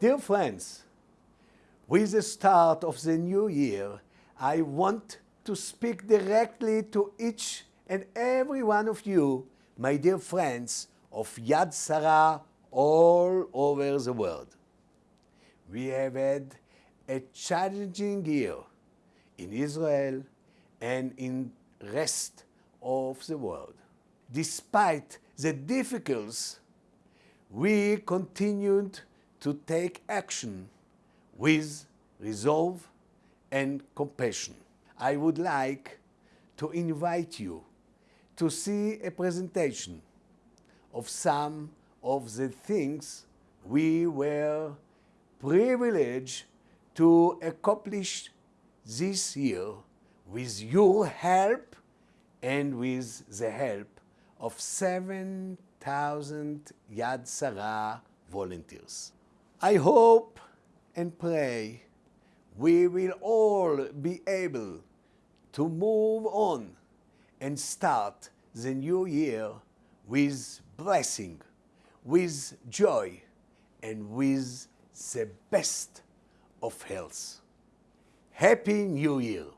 Dear friends, with the start of the new year, I want to speak directly to each and every one of you, my dear friends of Yad Sarah all over the world. We have had a challenging year in Israel and in rest of the world. Despite the difficulties, we continued to take action with resolve and compassion. I would like to invite you to see a presentation of some of the things we were privileged to accomplish this year with your help and with the help of 7,000 Yad Sarah volunteers. I hope and pray we will all be able to move on and start the new year with blessing, with joy, and with the best of health. Happy New Year!